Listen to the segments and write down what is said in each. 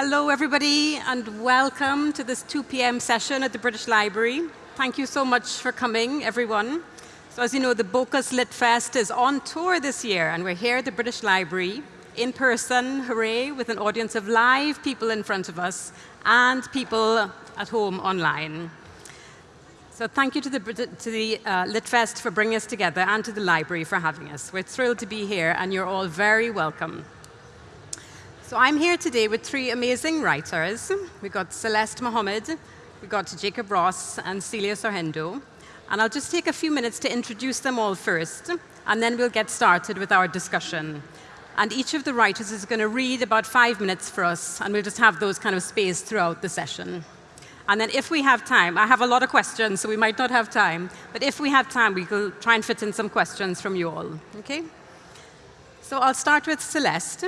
Hello, everybody, and welcome to this 2 p.m. session at the British Library. Thank you so much for coming, everyone. So as you know, the Bocas Lit Fest is on tour this year, and we're here at the British Library in person, hooray, with an audience of live people in front of us and people at home online. So thank you to the, to the uh, LitFest for bringing us together and to the library for having us. We're thrilled to be here, and you're all very welcome. So I'm here today with three amazing writers. We've got Celeste Mohammed, we've got Jacob Ross, and Celia Sorhaindo. And I'll just take a few minutes to introduce them all first, and then we'll get started with our discussion. And each of the writers is going to read about five minutes for us, and we'll just have those kind of space throughout the session. And then if we have time, I have a lot of questions, so we might not have time, but if we have time, we will try and fit in some questions from you all, okay? So I'll start with Celeste.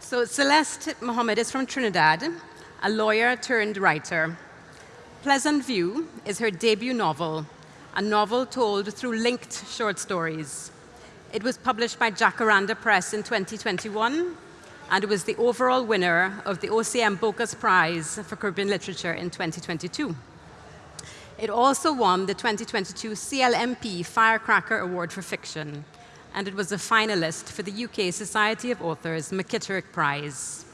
So Celeste Mohammed is from Trinidad, a lawyer turned writer. Pleasant View is her debut novel, a novel told through linked short stories. It was published by Jacaranda Press in 2021, and it was the overall winner of the OCM Bocas Prize for Caribbean Literature in 2022. It also won the 2022 CLMP Firecracker Award for Fiction, and it was a finalist for the UK Society of Authors McKitterick Prize.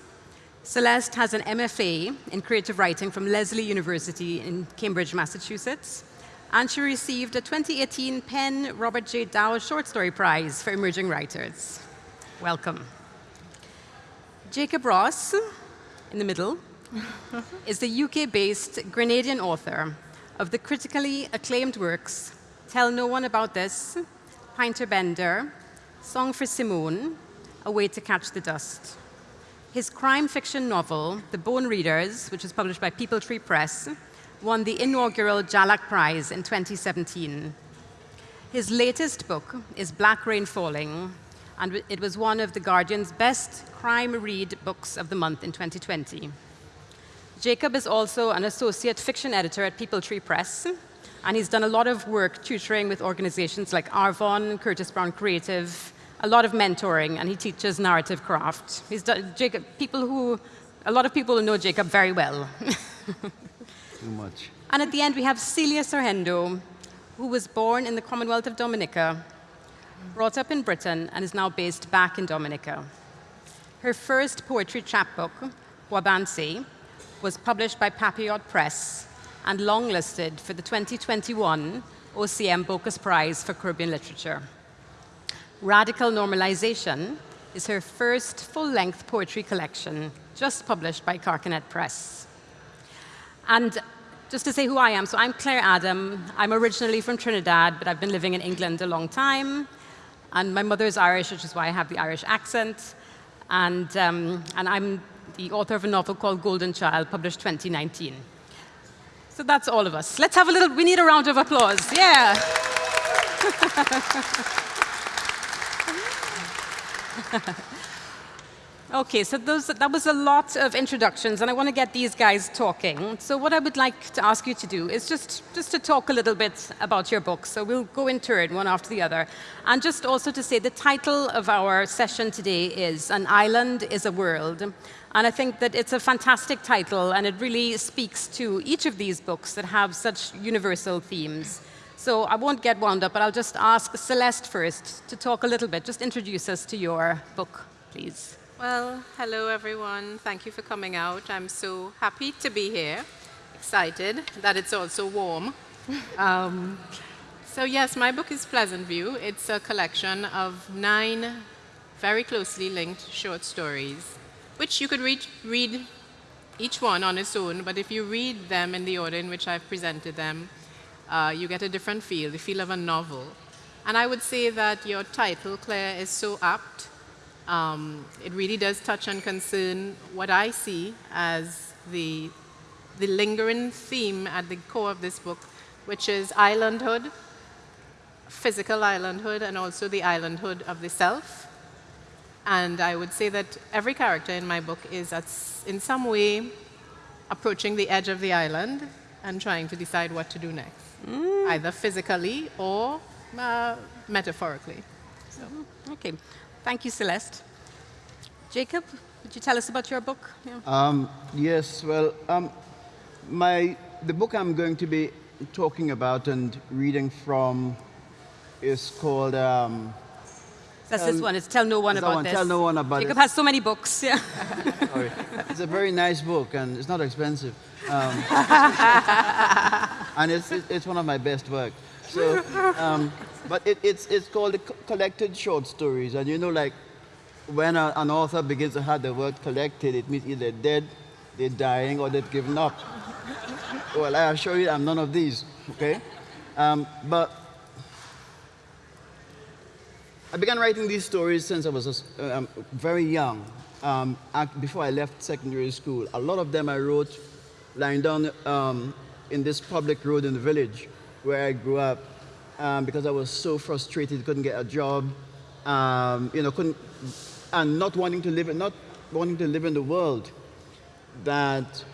Celeste has an MFA in creative writing from Lesley University in Cambridge, Massachusetts, and she received a 2018 PEN Robert J. Dow Short Story Prize for Emerging Writers. Welcome. Jacob Ross, in the middle, is the UK-based Grenadian author of the critically acclaimed works Tell No One About This, Pynter Bender, Song for Simone, A Way to Catch the Dust. His crime fiction novel, The Bone Readers, which was published by Peepal Tree Press, won the inaugural Jhalak Prize in 2017. His latest book is Black Rain Falling, and it was one of The Guardian's best crime read books of the month in 2020. Jacob is also an associate fiction editor at Peepal Tree Press, and he's done a lot of work tutoring with organizations like Arvon, Curtis Brown Creative, a lot of mentoring, and he teaches narrative craft. He's done, Jacob, people who, a lot of people know Jacob very well. Too much. And at the end, we have Celia Sorhaindo, who was born in the Commonwealth of Dominica, brought up in Britain, and is now based back in Dominica. Her first poetry chapbook, Guabancex, was published by Papillote Press and longlisted for the 2021 OCM Bocas Prize for Caribbean Literature. Radical Normalization is her first full-length poetry collection, just published by Carcanet Press. And just to say who I am, so I'm Claire Adam. I'm originally from Trinidad, but I've been living in England a long time. And my mother is Irish, which is why I have the Irish accent. And, um, and I'm the author of a novel called Golden Child, published 2019. So that's all of us. Let's have a little, we need a round of applause. Yeah. okay, so those, that was a lot of introductions, and I want to get these guys talking. So what I would like to ask you to do is just, just to talk a little bit about your book. So we'll go in turn, one after the other. And just also to say the title of our session today is An Island is a World. And I think that it's a fantastic title, and it really speaks to each of these books that have such universal themes. So I won't get wound up, but I'll just ask Celeste first to talk a little bit. Just introduce us to your book, please. Well, hello, everyone. Thank you for coming out. I'm so happy to be here, excited that it's also warm. um, so yes, my book is Pleasant View. It's a collection of nine very closely linked short stories which you could read, read each one on its own, but if you read them in the order in which I've presented them, uh, you get a different feel, the feel of a novel. And I would say that your title, Claire, is so apt. Um, it really does touch and concern what I see as the, the lingering theme at the core of this book, which is islandhood, physical islandhood, and also the islandhood of the self. And I would say that every character in my book is at, in some way approaching the edge of the island and trying to decide what to do next, mm. either physically or uh, metaphorically. So. Okay. Thank you, Celeste. Jacob, Would you tell us about your book? Yeah. Um, yes, well, um, my, the book I'm going to be talking about and reading from is called. Um, That's this one. It's Tell No One About one? This. Tell No One About Jacob It. has so many books. Yeah. sorry. it's a very nice book and it's not expensive. Um, and it's, it's it's one of my best works. So, um, but it, it's, it's called Collected Short Stories. And you know, like when a, an author begins to have the word collected, it means either dead, they're dying, or they've given up. well, I assure you, I'm none of these, okay? Um, but I began writing these stories since I was um, very young, um, before I left secondary school. A lot of them I wrote lying down um, in this public road in the village where I grew up um, because I was so frustrated, couldn't get a job, um, you know, couldn't, and not wanting to live, not wanting to live in the world that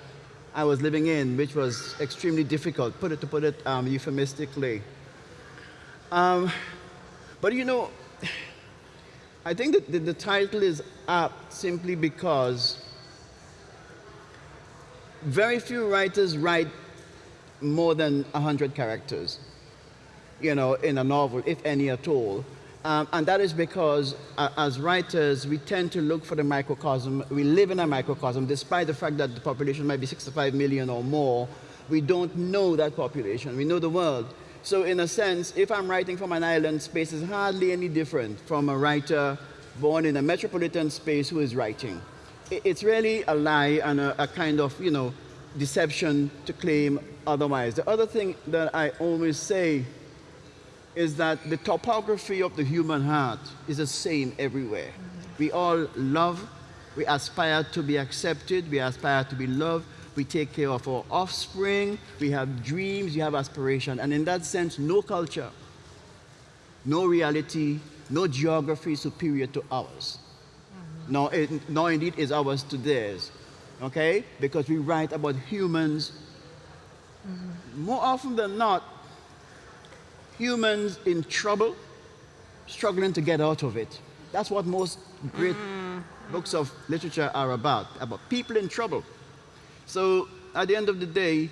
I was living in, which was extremely difficult, put it to put it um, euphemistically. Um, but you know, I think that the, the title is apt simply because very few writers write more than 100 characters, you know, in a novel, if any at all. Um, and that is because, uh, as writers, we tend to look for the microcosm. We live in a microcosm, despite the fact that the population might be 65 million or more. We don't know that population. We know the world. So, in a sense, if I'm writing from an island space, it's hardly any different from a writer born in a metropolitan space who is writing. It's really a lie and a, a kind of, you know, deception to claim otherwise. The other thing that I always say is that the topography of the human heart is the same everywhere. We all love, we aspire to be accepted, we aspire to be loved, we take care of our offspring, we have dreams, we have aspiration. And in that sense, no culture, no reality, no geography superior to ours. Nor, it, nor indeed is ours to theirs. Okay? Because we write about humans mm-hmm. more often than not, humans in trouble, struggling to get out of it. That's what most great books of literature are about, about people in trouble. So at the end of the day,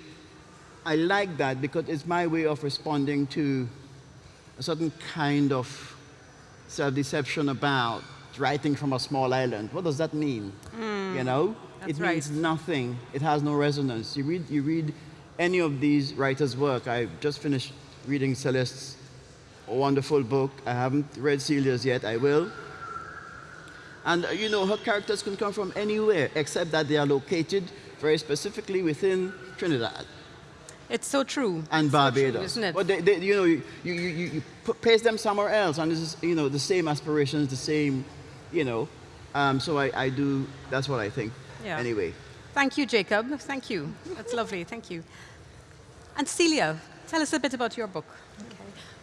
I like that because it's my way of responding to a certain kind of self-deception about writing from a small island. What does that mean? Mm, you know, that's it means right. nothing. It has no resonance. You read, you read any of these writers' work. I just finished reading Celeste's wonderful book. I haven't read Celia's yet. I will. And uh, you know, her characters can come from anywhere except that they are located very specifically within Trinidad It's so true. and It's so true, Barbados. isn't it? But they, they, you know, you, you, you, you place them somewhere else, and this is, you know, the same aspirations, the same, you know. Um, so I, I do. That's what I think. Yeah. Anyway. Thank you, Jacob. Thank you. That's lovely. Thank you. And Celia, tell us a bit about your book.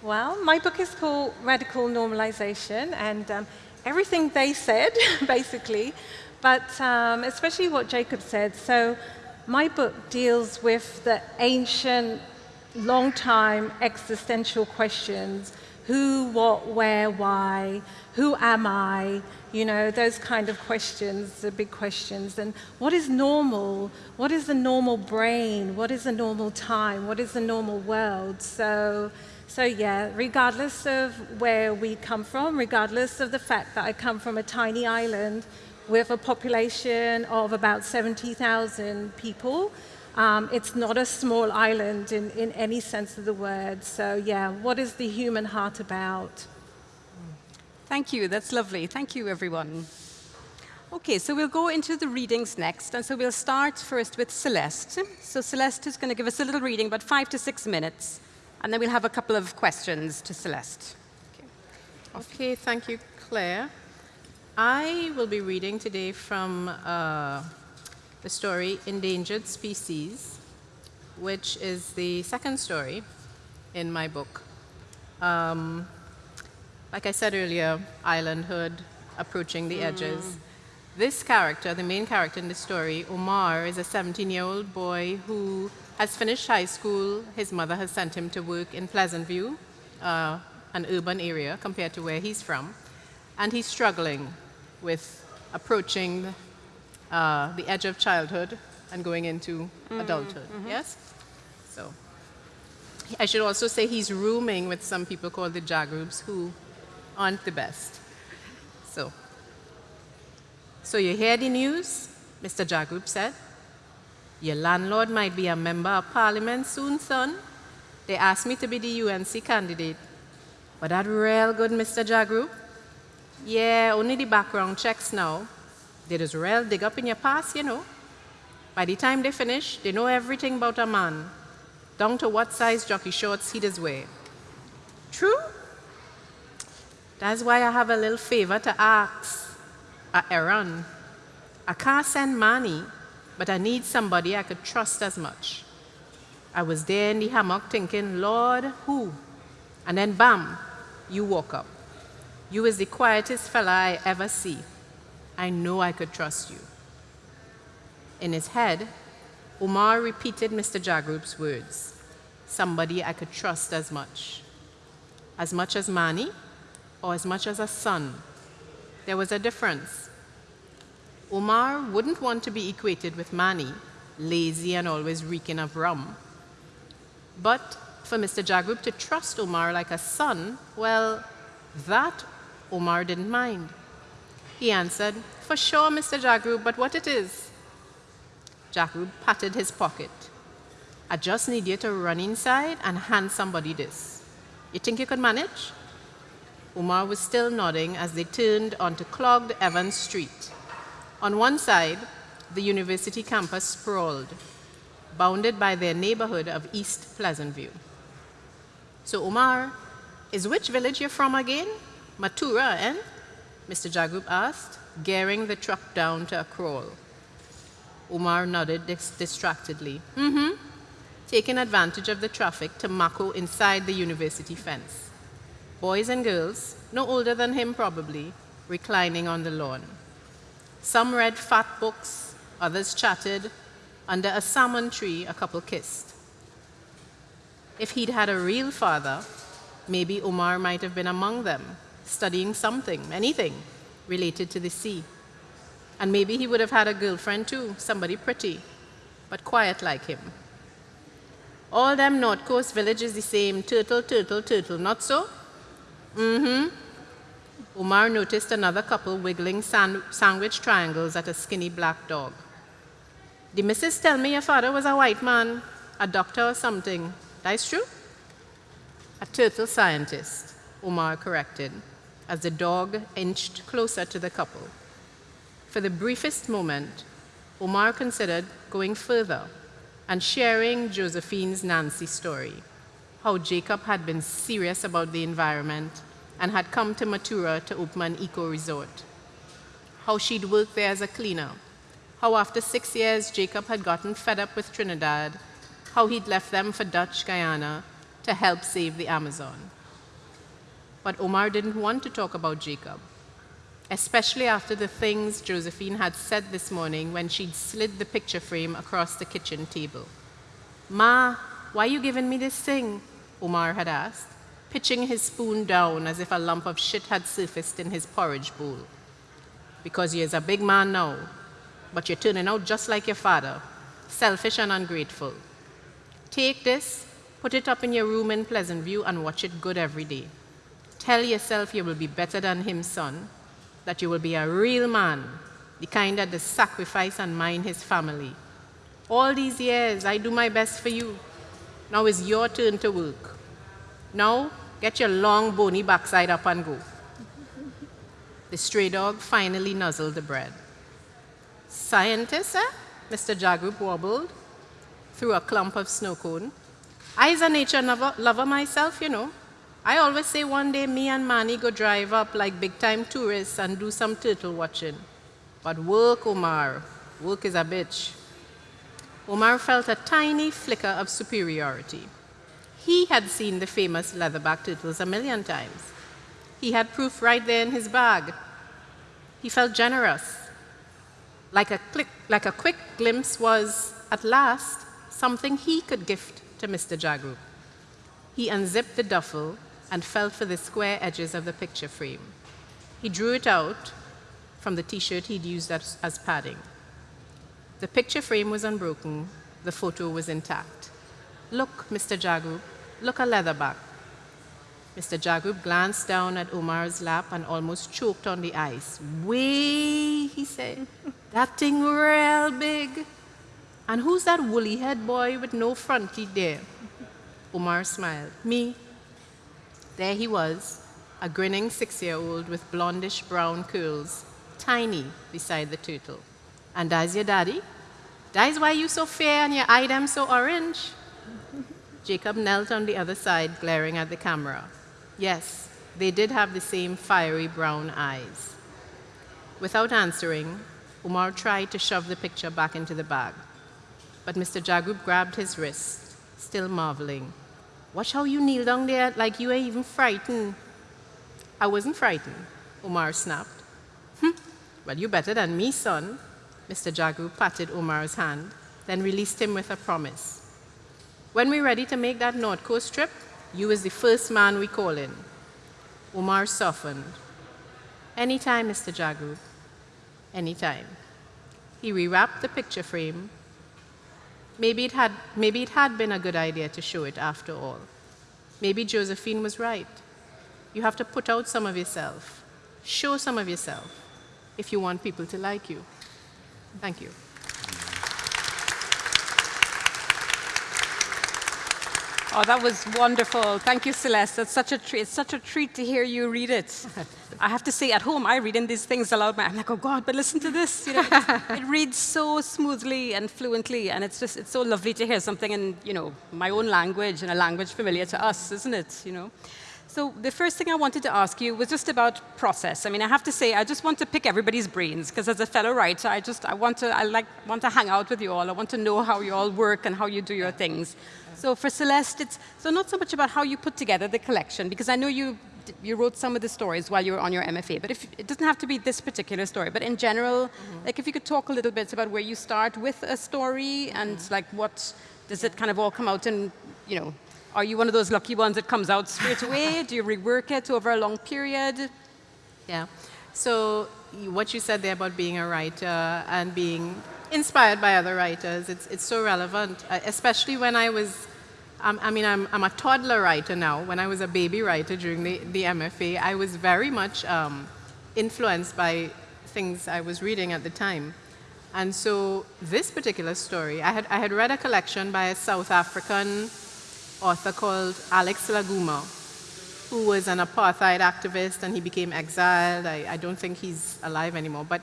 Well, my book is called Radical Normalization, and um, everything they said, basically, but um, especially what Jacob said. So, my book deals with the ancient, long time existential questions who, what, where, why, who am I? You know, those kind of questions, the big questions. And what is normal? What is the normal brain? What is the normal time? What is the normal world? So, so yeah, regardless of where we come from, regardless of the fact that I come from a tiny island with a population of about 70,000 people, um, it's not a small island in, in any sense of the word. So yeah, what is the human heart about? Thank you. That's lovely. Thank you, everyone. Okay, so we'll go into the readings next. And so we'll start first with Celeste. So Celeste is going to give us a little reading, about five to six minutes. And then we'll have a couple of questions to Celeste. Okay, okay thank you, Claire. I will be reading today from uh, the story Endangered Species, which is the second story in my book. Um, like I said earlier, islandhood, approaching the edges. This character, the main character in the story, Omar, is a 17 year old boy who has finished high school. His mother has sent him to work in Pleasant View, uh, an urban area compared to where he's from. And he's struggling with approaching uh, the edge of childhood and going into adulthood. Yes? So, I should also say he's rooming with some people called the Jagrubs who aren't the best. So, so you hear the news? Mr. Jagrub said. Your landlord might be a member of parliament soon, son. They asked me to be the UNC candidate. But that real good, Mr. Jagrub? Yeah, only the background checks now. They just real dig up in your past, you know. By the time they finish, they know everything about a man, down to what size jockey shorts he does wear. True? That's why I have a little favor to ask. A errand. I can't send money, but I need somebody I could trust as much. I was there in the hammock thinking, Lord, who? And then bam, you woke up. You is the quietest fella I ever see. I know I could trust you. In his head, Omar repeated Mr. Jagrub's words somebody I could trust as much. As much as Mani, or as much as a son. There was a difference. Omar wouldn't want to be equated with Mani, lazy and always reeking of rum. But for Mr. Jagrub to trust Omar like a son, well, that Omar didn't mind. He answered, For sure, Mr. Jagrub, but what it is? Jagrub patted his pocket. I just need you to run inside and hand somebody this. You think you could manage? Omar was still nodding as they turned onto clogged Evans Street. On one side, the university campus sprawled, bounded by their neighborhood of East Pleasantview. So, Umar, is which village you're from again? Matura, eh? Mr. Jagrub asked, gearing the truck down to a crawl. Umar nodded dis distractedly. Mm-hmm. Taking advantage of the traffic to Mako inside the university fence. Boys and girls, no older than him probably, reclining on the lawn. Some read fat books, others chatted. Under a samaan tree, a couple kissed. If he'd had a real father, maybe Omar might have been among them, studying something, anything, related to the sea. And maybe he would have had a girlfriend too, somebody pretty, but quiet like him. All them North Coast villages the same, turtle, turtle, turtle, not so? Mm-hmm. Omar noticed another couple wiggling sandwich triangles at a skinny black dog. The missus tell me your father was a white man, a doctor or something. That's true? A turtle scientist, Omar corrected, as the dog inched closer to the couple. For the briefest moment, Omar considered going further and sharing Josephine's Nancy story, how Jacob had been serious about the environment and had come to Matura to open an eco resort, how she'd worked there as a cleaner, how after six years Jacob had gotten fed up with Trinidad, how he'd left them for Dutch Guyana to help save the Amazon. But Omar didn't want to talk about Jacob, especially after the things Josephine had said this morning when she'd slid the picture frame across the kitchen table. Ma, why are you giving me this thing? Omar had asked, pitching his spoon down as if a lump of shit had surfaced in his porridge bowl. Because you're a big man now, but you're turning out just like your father, selfish and ungrateful. Take this, put it up in your room in Pleasantview, and watch it good every day. Tell yourself you will be better than him, son, that you will be a real man, the kind that does sacrifice and mind his family. All these years, I do my best for you. Now it's your turn to work. Now, get your long, bony backside up and go. The stray dog finally nuzzled the bread. Scientist, eh? Mr. Jagrub wobbled through a clump of snow cone. I's a nature lover myself, you know. I always say one day me and Manny go drive up like big time tourists and do some turtle watching. But work, Omar, work is a bitch. Omar felt a tiny flicker of superiority. He had seen the famous leatherback turtles a million times. He had proof right there in his bag. He felt generous. Like a, click, like a quick glimpse was, at last, something he could gift to Mr. Jagrub. He unzipped the duffel and felt for the square edges of the picture frame. He drew it out from the t-shirt he'd used as, as padding. The picture frame was unbroken, the photo was intact. Look, Mr. Jagrup, look a leatherback. Mr. Jagrup glanced down at Omar's lap and almost choked on the ice. Way, he said, that thing real big. And who's that woolly head boy with no front teeth there? Omar smiled. Me. There he was, a grinning six-year-old with blondish brown curls, tiny beside the turtle. And that's your daddy? That's why you so fair and your eye them so orange? Jacob knelt on the other side, glaring at the camera. Yes, they did have the same fiery brown eyes. Without answering, Umar tried to shove the picture back into the bag. But Mr. Jagrup grabbed his wrist, still marveling. Watch how you kneel down there like you ain't even frightened. I wasn't frightened, Umar snapped. Hm, well, you better than me, son. Mr. Jagrup patted Omar's hand, then released him with a promise. When we're ready to make that North Coast trip, you is the first man we call in. Omar softened. Anytime, Mr. Jagrup. Anytime. He rewrapped the picture frame. Maybe it, had, maybe it had been a good idea to show it after all. Maybe Josephine was right. You have to put out some of yourself. Show some of yourself if you want people to like you. Thank you. Oh, that was wonderful. Thank you, Celeste. It's such a treat. It's such a treat to hear you read it. I have to say, at home, I read in these things aloud. I'm like, oh God, but listen to this. You know, it reads so smoothly and fluently, and it's just it's so lovely to hear something in you know my own language and a language familiar to us, isn't it? You know. So the first thing I wanted to ask you was just about process. I mean, I have to say, I just want to pick everybody's brains because as a fellow writer, I just I want to I like want to hang out with you all. I want to know how you all work and how you do your things. So for Celeste, it's so not so much about how you put together the collection because I know you you wrote some of the stories while you were on your MFA, but if, it doesn't have to be this particular story. But in general, mm -hmm. like if you could talk a little bit about where you start with a story and like what does it kind of all come out in, you know, are you one of those lucky ones that comes out straight away? Do you rework it over a long period? Yeah. So what you said there about being a writer and being inspired by other writers, it's, it's so relevant, uh, especially when I was, um, I mean, I'm, I'm a toddler writer now. When I was a baby writer during the, the MFA, I was very much um, influenced by things I was reading at the time. And so this particular story, I had, I had read a collection by a South African author called Alex La Guma, who was an apartheid activist and he became exiled. I, I don't think he's alive anymore. But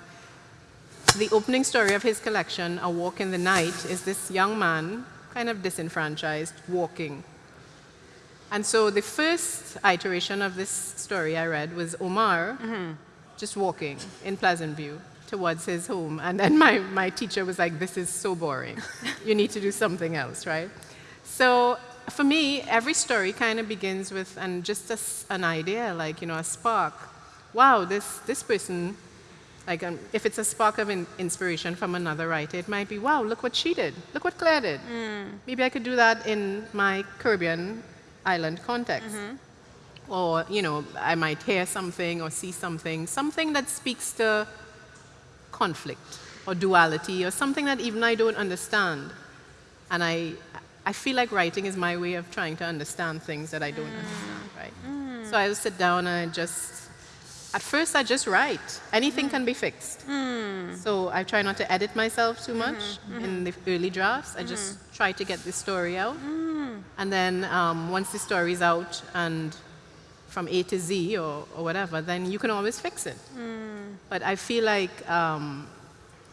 the opening story of his collection, A Walk in the Night, is this young man, kind of disenfranchised, walking. And so the first iteration of this story I read was Omar mm -hmm. just walking in Pleasant View towards his home. And then my, my teacher was like, this is so boring. you need to do something else, right? So for me, every story kind of begins with and just a, an idea, like, you know, a spark. Wow, this, this person, like, um, if it's a spark of in inspiration from another writer, it might be, wow, look what she did. Look what Claire did. Mm. Maybe I could do that in my Caribbean island context. Mm -hmm. Or, you know, I might hear something or see something, something that speaks to conflict or duality or something that even I don't understand. And I, I feel like writing is my way of trying to understand things that I don't mm. understand, right? Mm. So I'll sit down and just, at first I just write. Anything mm. can be fixed. Mm. So I try not to edit myself too much -hmm. in the early drafts. I just mm-hmm. try to get the story out. Mm. And then um, once the story is out and from A to Z or, or whatever, then you can always fix it. Mm. But I feel like um,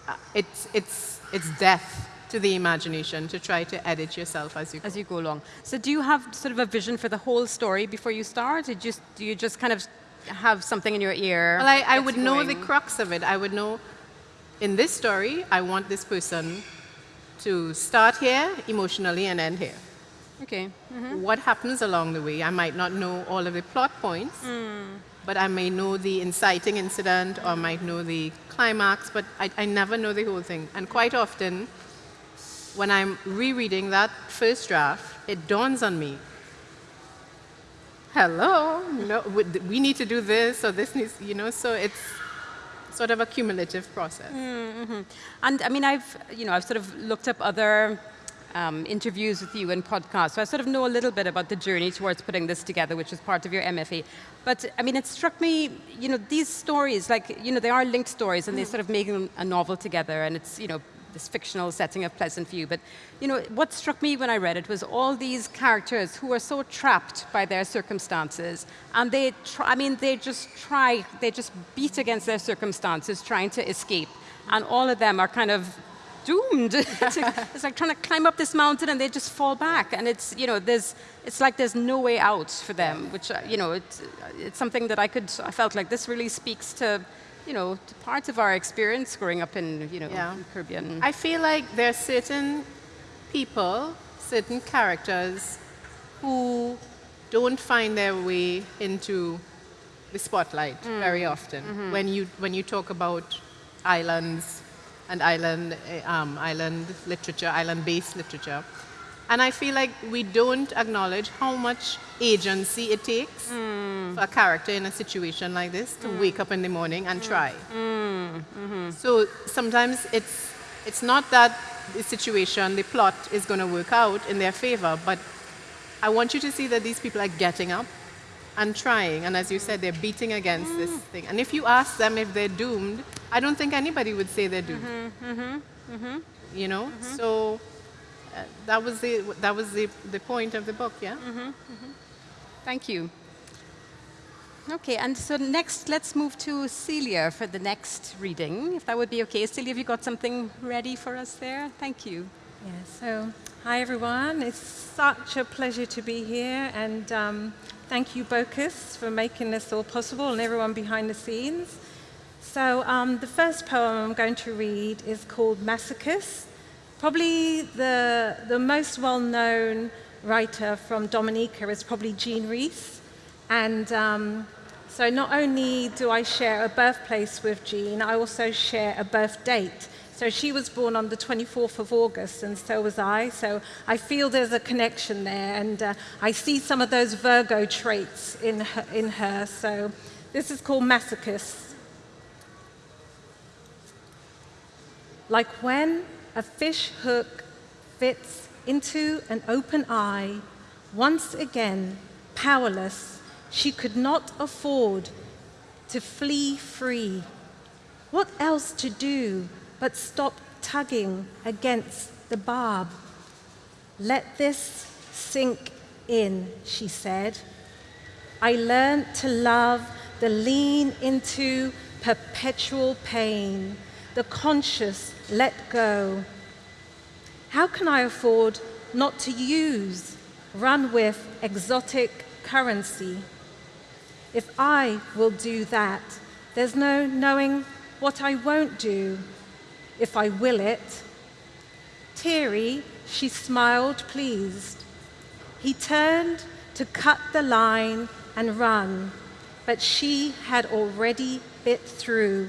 uh, it's, it's, it's death to the imagination to try to edit yourself as you go. As you go along. So do you have sort of a vision for the whole story before you start? Or just, do you just kind of have something in your ear? Well, I, I would know the crux of it. I would know, in this story, I want this person to start here emotionally and end here. Okay. Mm -hmm. What happens along the way? I might not know all of the plot points, mm. but I may know the inciting incident or might know the climax, but I, I never know the whole thing. And quite often, when I'm rereading that first draft, it dawns on me, hello, no, we need to do this, or this needs, you know, so it's, sort of a cumulative process. Mm-hmm. And I mean, I've, you know, I've sort of looked up other um, interviews with you and podcasts, so I sort of know a little bit about the journey towards putting this together, which is part of your MFA. But I mean, it struck me, you know, these stories, like, you know, they are linked stories, and they sort of make a novel together, and it's, you know, this fictional setting of Pleasant View. But you know, what struck me when I read it was all these characters who are so trapped by their circumstances, and they, try, I mean, they just try, they just beat against their circumstances, trying to escape, and all of them are kind of doomed. it's, like, trying to climb up this mountain and they just fall back. And it's, you know, there's, it's like there's no way out for them, which, uh, you know, it's, it's something that I could, I felt like this really speaks to you know, parts of our experience growing up in, you know, yeah. Caribbean. I feel like there are certain people, certain characters who don't find their way into the spotlight mm. very often. Mm -hmm. When you when you talk about islands and island eh, um, island literature, island-based literature, and I feel like we don't acknowledge how much agency it takes mm. for a character in a situation like this to mm. wake up in the morning and try. Mm. -hmm. So sometimes it's, it's not that the situation, the plot is going to work out in their favor, but I want you to see that these people are getting up and trying. And as you said, they're beating against this mm. thing. And if you ask them if they're doomed, I don't think anybody would say they're doomed. -hmm. -hmm. -hmm. You know? Mm-hmm. So uh, that was the that was the the point of the book. Yeah. Mm -hmm, mm -hmm. Thank you. Okay, and so next, let's move to Celia for the next reading, if that would be okay. Celia, have you got something ready for us there? Thank you. Yeah, so hi everyone. It's such a pleasure to be here, and um, thank you, Bocas, for making this all possible, and everyone behind the scenes. So um, the first poem I'm going to read is called Masochist, Probably the, the most well-known writer from Dominica is probably Jean Rhys. And um, so not only do I share a birthplace with Jean, I also share a birth date. So she was born on the 24th of August, and so was I. So I feel there's a connection there, and uh, I see some of those Virgo traits in her, in her. So this is called Masochist. Like when a fish hook fits into an open eye, once again, powerless, she could not afford to flee free. What else to do but stop tugging against the barb? Let this sink in, she said. I learned to love the lean into perpetual pain, the conscious let go. How can I afford not to use, run with exotic currency? If I will do that, there's no knowing what I won't do if I will it. Teary, she smiled pleased. He turned to cut the line and run, but she had already bit through.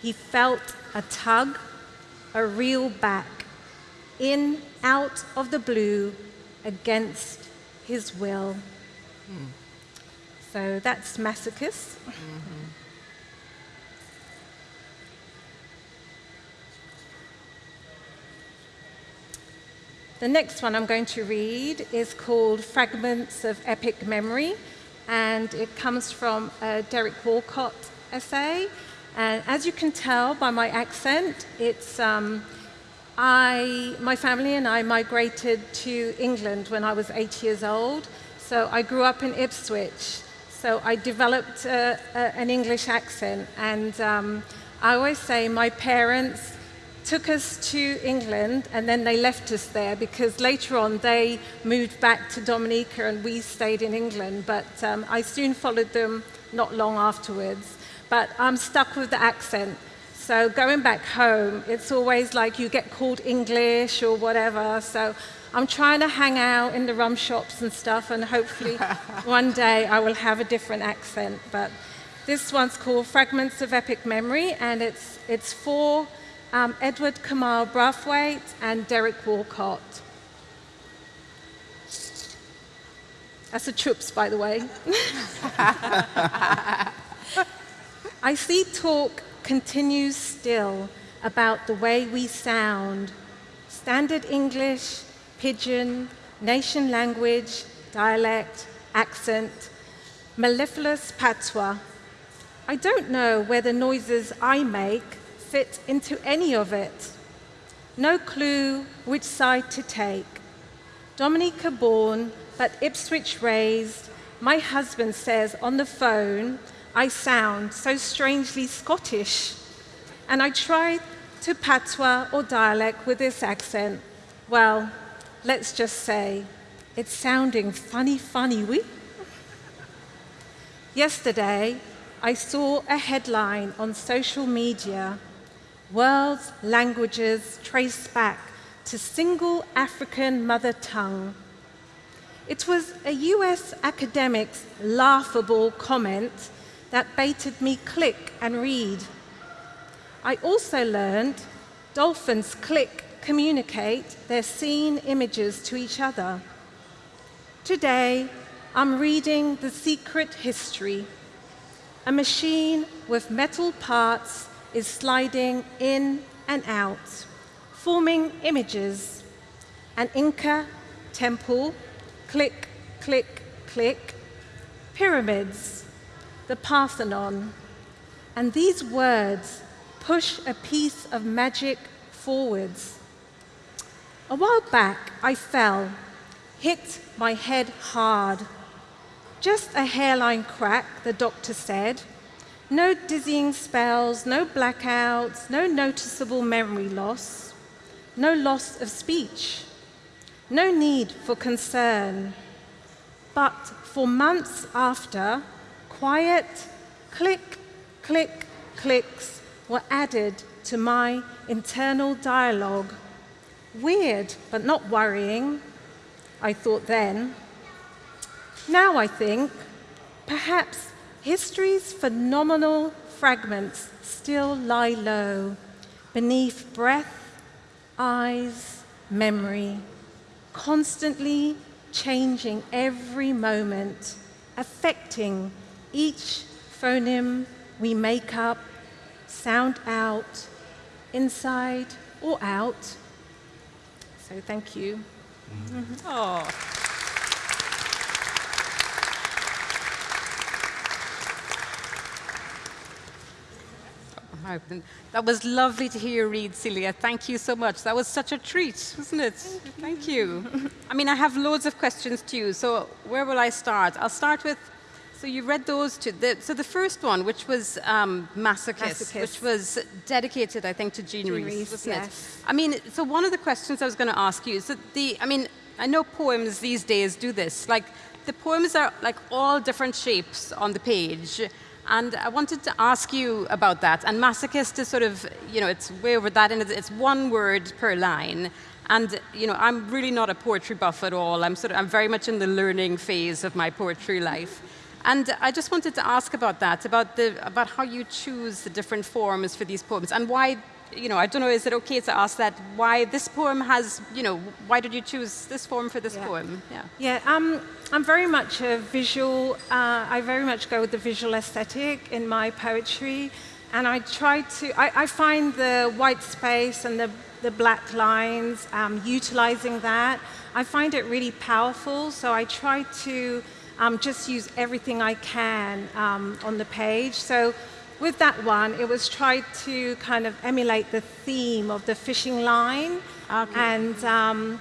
He felt a tug, a reel back, in, out of the blue, against his will. Mm. So that's masochist. Mm -hmm. The next one I'm going to read is called Fragments of Epic Memory, and it comes from a Derek Walcott essay, and as you can tell by my accent, it's, um, I, my family and I migrated to England when I was eight years old. So I grew up in Ipswich. So I developed uh, an English accent. And um, I always say my parents took us to England and then they left us there because later on they moved back to Dominica and we stayed in England. But um, I soon followed them not long afterwards but I'm stuck with the accent. So going back home, it's always like you get called English or whatever. So I'm trying to hang out in the rum shops and stuff, and hopefully one day I will have a different accent. But this one's called Fragments of Epic Memory, and it's, it's for um, Edward Kamau Brathwaite and Derek Walcott. That's a troops, by the way. I see talk continues still about the way we sound. Standard English, pidgin, nation language, dialect, accent, mellifluous patois. I don't know where the noises I make fit into any of it. No clue which side to take. Dominica born, but Ipswich raised, my husband says on the phone, I sound so strangely Scottish. And I tried to patois or dialect with this accent. Well, let's just say it's sounding funny, funny, we. Yesterday, I saw a headline on social media World's languages traced back to single African mother tongue. It was a US academic's laughable comment that baited me click and read. I also learned dolphins click communicate their seen images to each other. Today, I'm reading The Secret History. A machine with metal parts is sliding in and out, forming images. An Inca temple, click, click, click, pyramids, the Parthenon. And these words push a piece of magic forwards. A while back, I fell, hit my head hard. Just a hairline crack, the doctor said. No dizzying spells, no blackouts, no noticeable memory loss, no loss of speech, no need for concern. But for months after, quiet click, click, clicks were added to my internal dialogue. Weird, but not worrying, I thought then. Now I think perhaps history's phenomenal fragments still lie low beneath breath, eyes, memory, constantly changing every moment, affecting each phoneme we make up, sound out, inside or out. So thank you. Mm -hmm. Oh. That was lovely to hear you read, Celia. Thank you so much. That was such a treat, wasn't it? Thank you. Thank you. I mean, I have loads of questions too, so where will I start? I'll start with, so you read those two. The, so the first one, which was um, Masochist, Masochist, which was dedicated, I think, to Jean, Jean Rhys, wasn't yes. it? I mean, so one of the questions I was going to ask you is that the, I mean, I know poems these days do this. Like, the poems are like all different shapes on the page. And I wanted to ask you about that. And masochist is sort of, you know, it's way over that, and it's one word per line. And you know, I'm really not a poetry buff at all. I'm sort of, I'm very much in the learning phase of my poetry life. And I just wanted to ask about that, about the, about how you choose the different forms for these poems, and why you know, I don't know, is it okay to ask that why this poem has, you know, why did you choose this form for this yeah. poem? Yeah. Yeah, um, I'm very much a visual, uh, I very much go with the visual aesthetic in my poetry. And I try to, I, I find the white space and the, the black lines, um, utilizing that, I find it really powerful. So I try to um, just use everything I can um, on the page. So with that one, it was tried to kind of emulate the theme of the fishing line. Okay. And um,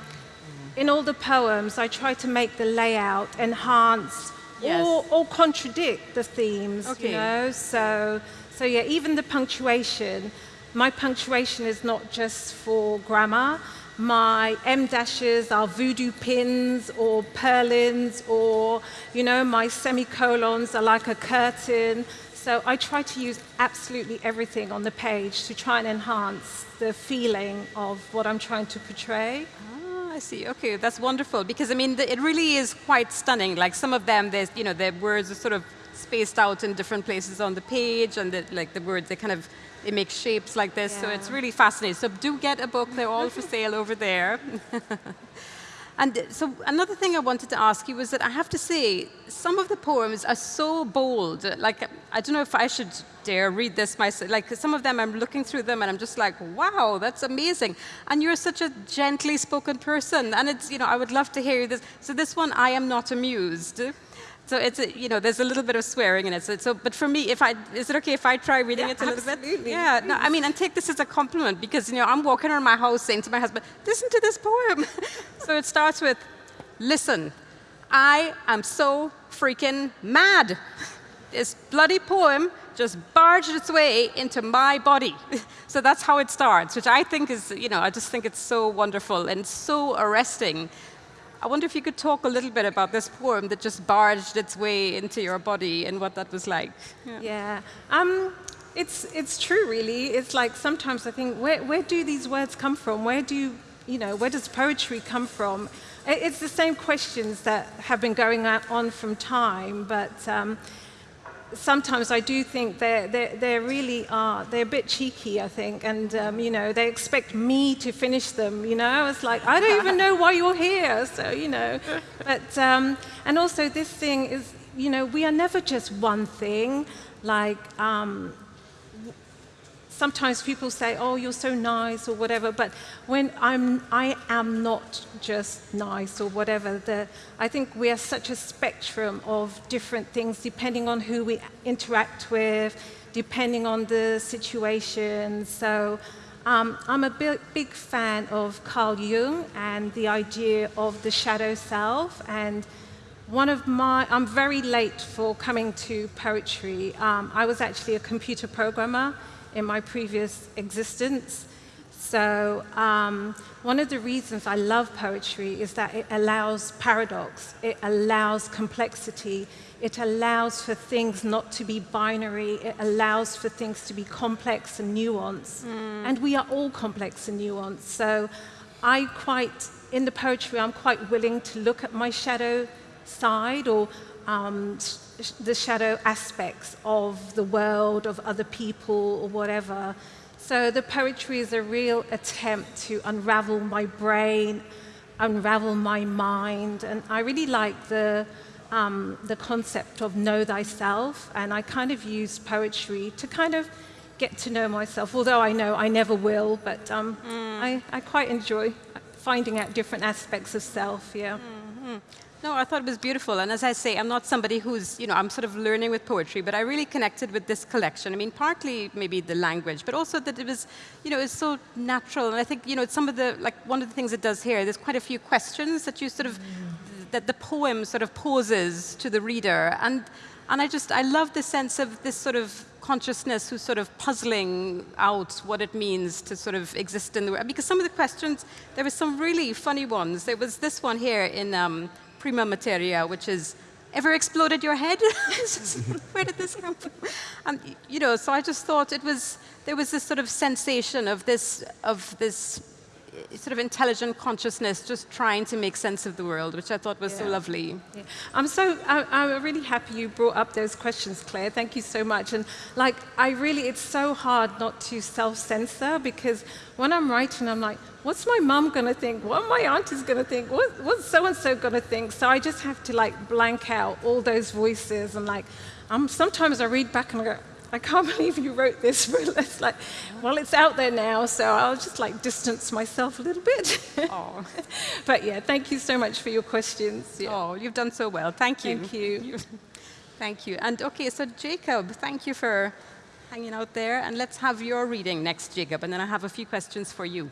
in all the poems, I try to make the layout enhance yes. or, or contradict the themes, okay. you know? So, so yeah, even the punctuation, my punctuation is not just for grammar. My em dashes are voodoo pins or purlins or, you know, my semicolons are like a curtain. So I try to use absolutely everything on the page to try and enhance the feeling of what I'm trying to portray. Ah, I see. Okay, that's wonderful because I mean the, it really is quite stunning. Like some of them, there's you know the words are sort of spaced out in different places on the page, and the, like the words they kind of they makes shapes like this. Yeah. So it's really fascinating. So do get a book; they're all for sale over there. And so another thing I wanted to ask you was that I have to say, some of the poems are so bold. Like, I don't know if I should dare read this myself. Like, some of them, I'm looking through them and I'm just like, wow, that's amazing. And you're such a gently spoken person. And it's, you know, I would love to hear this. So this one, I am not amused. So it's, a, you know, there's a little bit of swearing in it. So, so, but for me, if I, is it okay if I try reading yeah, it a little absolutely. bit? Yeah, no, I mean, and take this as a compliment because, you know, I'm walking around my house saying to my husband, listen to this poem. so it starts with, listen, I am so freaking mad. This bloody poem just barged its way into my body. so that's how it starts, which I think is, you know, I just think it's so wonderful and so arresting I wonder if you could talk a little bit about this poem that just barged its way into your body and what that was like. Yeah. yeah. Um, it's, it's true, really. It's like sometimes I think, where, where do these words come from? Where do, you know, where does poetry come from? It's the same questions that have been going on from time, but um, sometimes I do think they they really are, they're a bit cheeky, I think, and, um, you know, they expect me to finish them, you know? It's like, I don't even know why you're here, so, you know. But, um, and also this thing is, you know, we are never just one thing, like, um, sometimes people say, oh, you're so nice or whatever, but when I'm, I am not just nice or whatever, the, I think we are such a spectrum of different things depending on who we interact with, depending on the situation. So um, I'm a big, big fan of Carl Jung and the idea of the shadow self and one of my, I'm very late for coming to poetry. Um, I was actually a computer programmer in my previous existence. So um, one of the reasons I love poetry is that it allows paradox, it allows complexity, it allows for things not to be binary, it allows for things to be complex and nuanced. Mm. And we are all complex and nuanced. So I quite, in the poetry, I'm quite willing to look at my shadow side or um, the shadow aspects of the world, of other people, or whatever. So the poetry is a real attempt to unravel my brain, unravel my mind, and I really like the, um, the concept of know thyself, and I kind of use poetry to kind of get to know myself, although I know I never will, but um, mm. I, I, quite enjoy finding out different aspects of self, yeah. Mm -hmm. No, I thought it was beautiful. And as I say, I'm not somebody who's, you know, I'm sort of learning with poetry, but I really connected with this collection. I mean, partly maybe the language, but also that it was, you know, it's so natural. And I think, you know, it's some of the, like, one of the things it does here, there's quite a few questions that you sort of, that the poem sort of poses to the reader. And, and I just, I love the sense of this sort of consciousness who's sort of puzzling out what it means to sort of exist in the world. Because some of the questions, there were some really funny ones. There was this one here in, um, prima materia, which is ever exploded your head? Where did this come from? And, you know, so I just thought it was, there was this sort of sensation of this, of this sort of intelligent consciousness just trying to make sense of the world, which I thought was yeah. so lovely. Yeah. I'm so, I, I'm really happy you brought up those questions, Claire. Thank you so much. And like, I really, it's so hard not to self-censor because when I'm writing, I'm like, what's my mum going to think? What my auntie's going to think? What, what's so-and-so going to think? So I just have to like blank out all those voices and like, um, sometimes I read back and I go, I can't believe you wrote this, but it's like, well, it's out there now, so I'll just like distance myself a little bit. Oh. but yeah, thank you so much for your questions. Yeah. Oh, you've done so well. Thank you. Thank you. thank you. And okay, so Jacob, thank you for hanging out there, and let's have your reading next, Jacob, and then I have a few questions for you.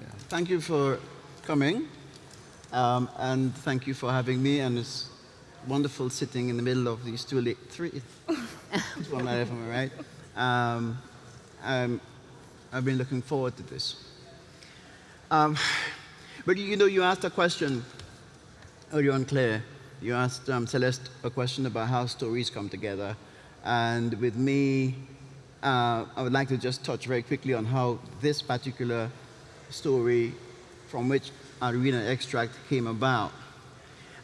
Yeah. Thank you for coming, um, and thank you for having me, and it's wonderful sitting in the middle of these two, one right from right. Um, um, I've been looking forward to this. Um, but you know, you asked a question earlier on, Claire. You asked um, Celeste a question about how stories come together. And with me, uh, I would like to just touch very quickly on how this particular story from which I read an extract came about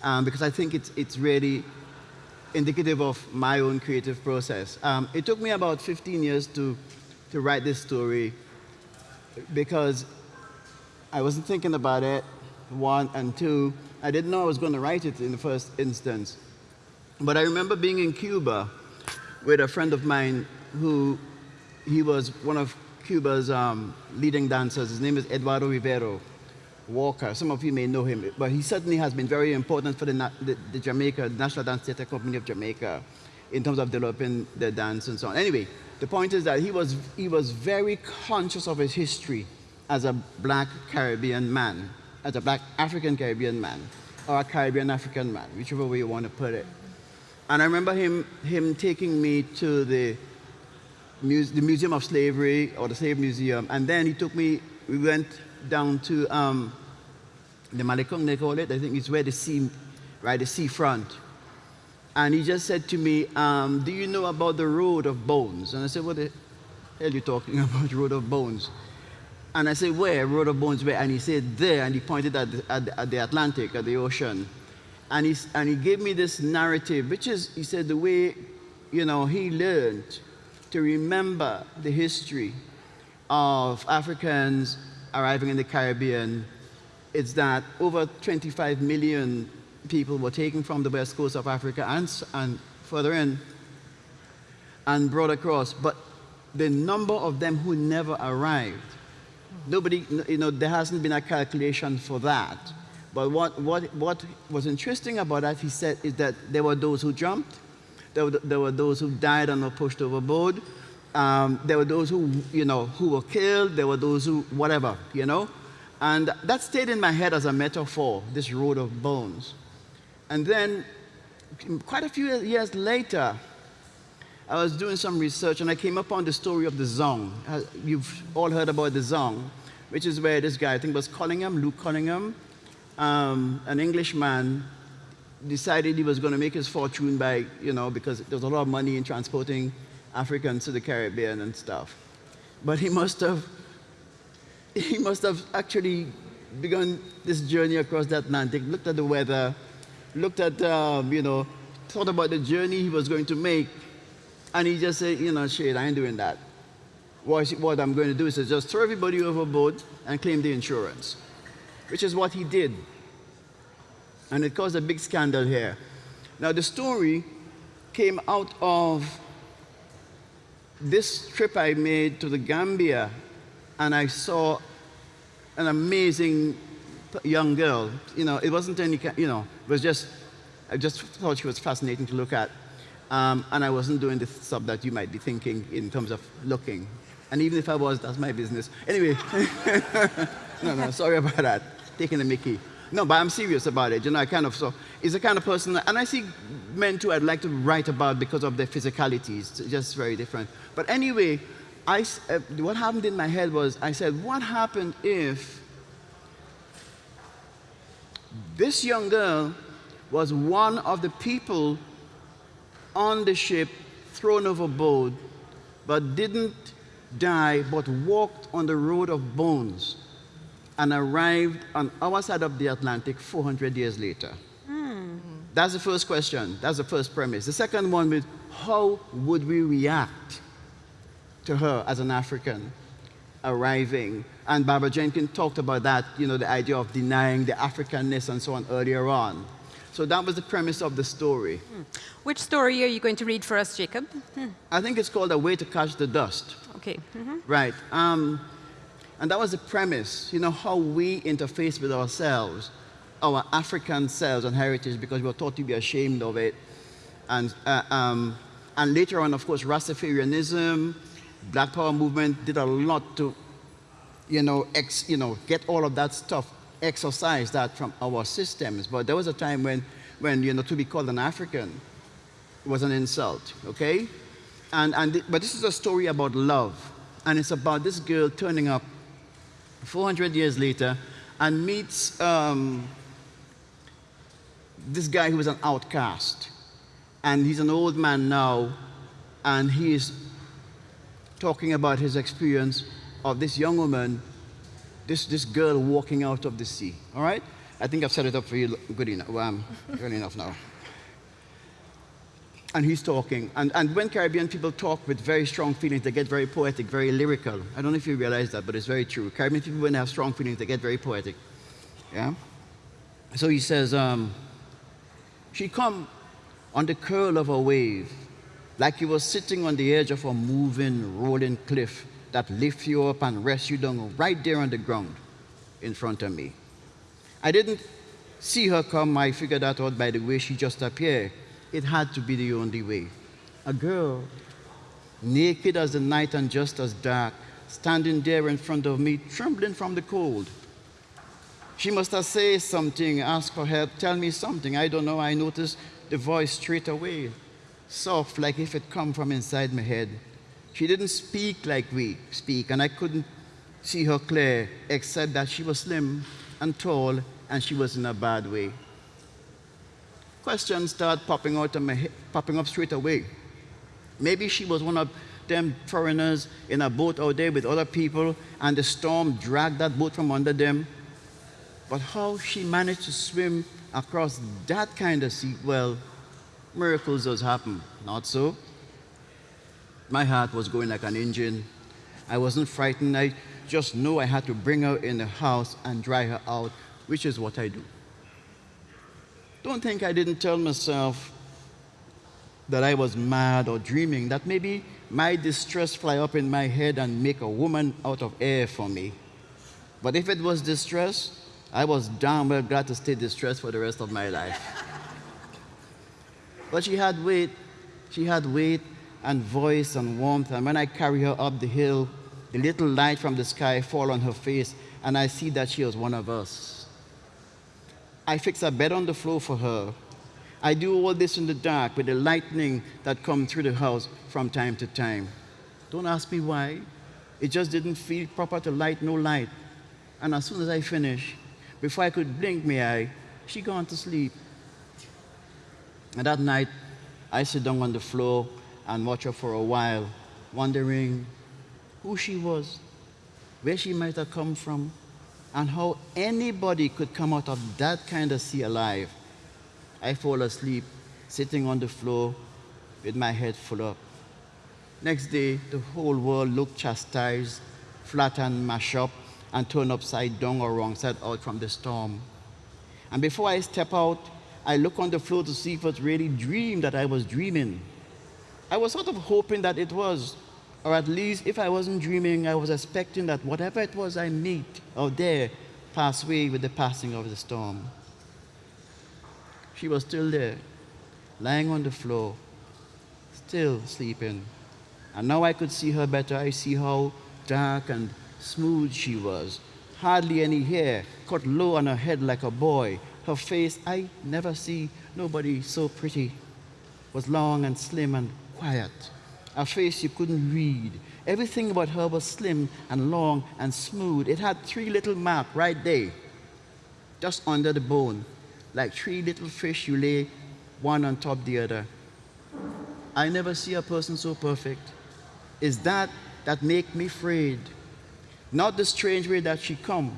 um, because I think it's, it's really indicative of my own creative process. Um, it took me about 15 years to, to write this story because I wasn't thinking about it. one, and two. I didn't know I was going to write it in the first instance. But I remember being in Cuba with a friend of mine who he was one of Cuba's um, leading dancers. His name is Eduardo Rivero Walker. Some of you may know him, but he certainly has been very important for the, the, the Jamaica, National Dance Theatre Company of Jamaica in terms of developing the dance and so on. Anyway, the point is that he was, he was very conscious of his history as a black Caribbean man, as a black African Caribbean man, or a Caribbean African man, whichever way you want to put it. And I remember him, him taking me to the, muse, the Museum of Slavery, or the Slave Museum, and then he took me, we went down to um, the Malecon, they call it, I think it's where the sea, right, the seafront. And he just said to me, um, do you know about the Road of Bones? And I said, what the hell are you talking about, Road of Bones? And I said, where, Road of Bones, where? And he said, there, and he pointed at the, at the, at the Atlantic, at the ocean. And he, and he gave me this narrative, which is, he said, the way, you know, he learned to remember the history of Africans arriving in the Caribbean. It's that over 25 million people were taken from the west coast of Africa and, and further in and brought across. But the number of them who never arrived, nobody, you know, there hasn't been a calculation for that. But what, what, what was interesting about that, he said, is that there were those who jumped, there were, there were those who died and were pushed overboard, um, there were those who, you know, who were killed, there were those who, whatever, you know. And that stayed in my head as a metaphor, this road of bones. And then, quite a few years later, I was doing some research and I came upon the story of the Zong. Uh, you've all heard about the Zong, which is where this guy, I think was Cunningham, Luke Cunningham, um, an Englishman, decided he was going to make his fortune by, you know, because there's a lot of money in transporting Africans to the Caribbean and stuff. But he must have, he must have actually begun this journey across the Atlantic, looked at the weather, looked at, um, you know, thought about the journey he was going to make, and he just said, you know, shit, I ain't doing that. What, what I'm going to do is just throw everybody overboard and claim the insurance, which is what he did. And it caused a big scandal here. Now, the story came out of this trip I made to the Gambia, and I saw an amazing young girl. You know, it wasn't any, you know, it was just, I just thought she was fascinating to look at. Um, and I wasn't doing the stuff that you might be thinking in terms of looking. And even if I was, that's my business. Anyway, no, no, sorry about that. Taking the mickey. No, but I'm serious about it. You know, I kind of, so, it's the kind of person, and I see men too I'd like to write about because of their physicalities. It's just very different. But anyway, I, uh, what happened in my head was, I said, what happened if this young girl was one of the people on the ship thrown overboard, but didn't die, but walked on the road of bones and arrived on our side of the Atlantic 400 years later. Mm. That's the first question. That's the first premise. The second one is how would we react to her as an African arriving? And Barbara Jenkins talked about that, you know, the idea of denying the Africanness and so on earlier on. So that was the premise of the story. Hmm. Which story are you going to read for us, Jacob? I think it's called A Way to Catch the Dust. Okay. Mm -hmm. Right. Um, and that was the premise, you know, how we interface with ourselves, our African selves and heritage, because we were taught to be ashamed of it. And, uh, um, and later on, of course, Rastafarianism, Black Power movement did a lot to, you know, ex, you know, get all of that stuff exercise that from our systems. But there was a time when, when you know, to be called an African was an insult, okay? And, and but this is a story about love. And it's about this girl turning up 400 years later and meets um, this guy who was an outcast. And he's an old man now, and he is talking about his experience of this young woman this, this girl walking out of the sea. All right? I think I've set it up for you good enough. Well, um, good enough now. And he's talking. And, and when Caribbean people talk with very strong feelings, they get very poetic, very lyrical. I don't know if you realize that, but it's very true. Caribbean people, when they have strong feelings, they get very poetic. Yeah? so he says, um, she come on the curl of a wave, like you were sitting on the edge of a moving, rolling cliff that lifts you up and rests you down right there on the ground in front of me. I didn't see her come, I figured that out by the way she just appeared. It had to be the only way. A girl, naked as the night and just as dark, standing there in front of me, trembling from the cold. She must have said something, asked for help, tell me something. I don't know. I noticed the voice straight away, soft, like if it come from inside my head. She didn't speak like we speak, and I couldn't see her clear, except that she was slim and tall, and she was in a bad way. Questions start popping out of my head, popping up straight away. Maybe she was one of them foreigners in a boat out there with other people, and the storm dragged that boat from under them. But how she managed to swim across that kind of sea, well, miracles does happen, not so? My heart was going like an engine. I wasn't frightened. I just knew I had to bring her in the house and dry her out, which is what I do. Don't think I didn't tell myself that I was mad or dreaming, that maybe my distress fly up in my head and make a woman out of air for me. But if it was distress, I was damn well glad to stay distressed for the rest of my life. but she had weight, she had weight and voice and warmth, and when I carry her up the hill, the little light from the sky fall on her face, and I see that she was one of us. I fix a bed on the floor for her. I do all this in the dark with the lightning that comes through the house from time to time. Don't ask me why. It just didn't feel proper to light no light. And as soon as I finish, before I could blink my eye, she gone to sleep. And that night, I sit down on the floor and watch her for a while, wondering who she was, where she might have come from, and how anybody could come out of that kind of sea alive. I fall asleep, sitting on the floor with my head full up. Next day, the whole world looked chastised, flattened, mashed up, and turned upside down or wrong side out from the storm. And before I step out, I look on the floor to see if it's really dream that I was dreaming. I was sort of hoping that it was, or at least if I wasn't dreaming, I was expecting that whatever it was I meet out there pass away with the passing of the storm. She was still there, lying on the floor, still sleeping. And now I could see her better. I see how dark and smooth she was. Hardly any hair, cut low on her head like a boy. Her face, I never see nobody so pretty, was long and slim and quiet a face you couldn't read. Everything about her was slim and long and smooth. It had three little marks right there, just under the bone, like three little fish you lay one on top the other. I never see a person so perfect. Is that that make me afraid? Not the strange way that she come,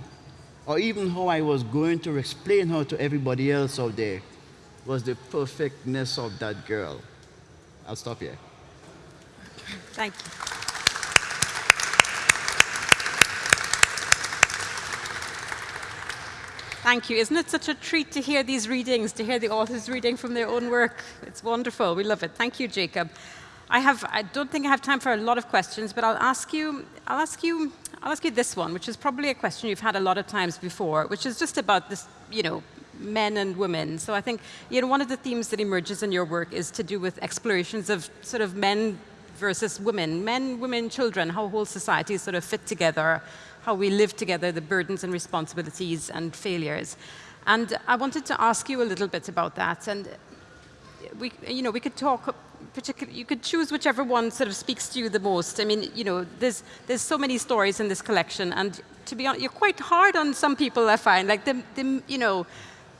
or even how I was going to explain her to everybody else out there, was the perfectness of that girl. I'll stop here. Thank you. Thank you. Isn't it such a treat to hear these readings, to hear the authors reading from their own work? It's wonderful. We love it. Thank you, Jacob. I have. I don't think I have time for a lot of questions, but I'll ask you. I'll ask you. I'll ask you this one, which is probably a question you've had a lot of times before, which is just about this. You know, men and women. So I think you know one of the themes that emerges in your work is to do with explorations of sort of men versus women, men, women, children, how whole societies sort of fit together, how we live together, the burdens and responsibilities and failures. And I wanted to ask you a little bit about that. And we, you know, we could talk particularly, you could choose whichever one sort of speaks to you the most. I mean, you know, there's, there's so many stories in this collection, and to be honest, you're quite hard on some people, I find. Like, the, the you know,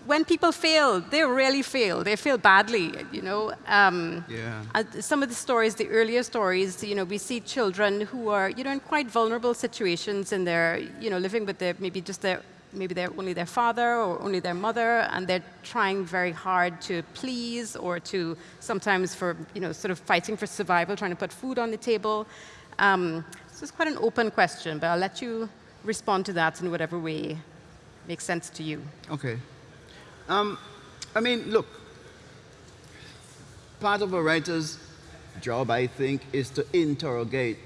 when people fail, they really fail. They fail badly, you know. Um, yeah. some of the stories, the earlier stories, you know, we see children who are, you know, in quite vulnerable situations, and they're, you know, living with their maybe just their maybe they're only their father or only their mother, and they're trying very hard to please or to sometimes for, you know, sort of fighting for survival, trying to put food on the table. Um, so it's quite an open question, but I'll let you respond to that in whatever way makes sense to you. Okay. Um, I mean, look, part of a writer's job, I think, is to interrogate,